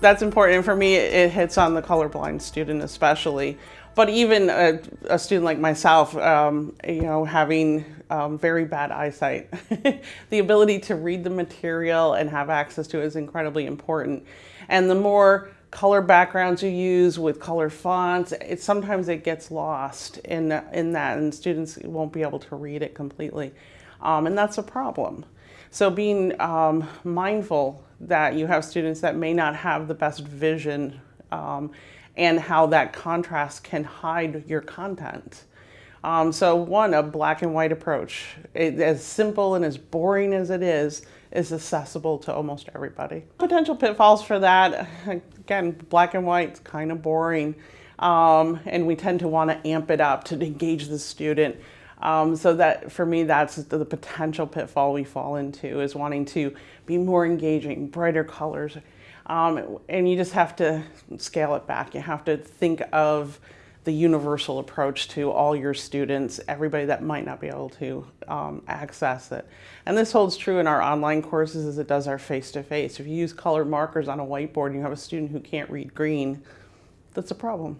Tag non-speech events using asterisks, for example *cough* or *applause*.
That's important. For me, it hits on the colorblind student especially. But even a, a student like myself, um, you know, having um, very bad eyesight, *laughs* the ability to read the material and have access to it is incredibly important. And the more color backgrounds you use with color fonts, it sometimes it gets lost in, in that and students won't be able to read it completely. Um, and that's a problem. So being um, mindful that you have students that may not have the best vision um, and how that contrast can hide your content. Um, so one, a black and white approach, it, as simple and as boring as it is, is accessible to almost everybody. Potential pitfalls for that, again, black and white, kind of boring. Um, and we tend to want to amp it up to engage the student. Um, so that for me, that's the, potential pitfall we fall into is wanting to be more engaging, brighter colors. Um, and you just have to scale it back. You have to think of the universal approach to all your students, everybody that might not be able to um, access it. And this holds true in our online courses as it does our face-to-face. -face. If you use colored markers on a whiteboard and you have a student who can't read green, that's a problem.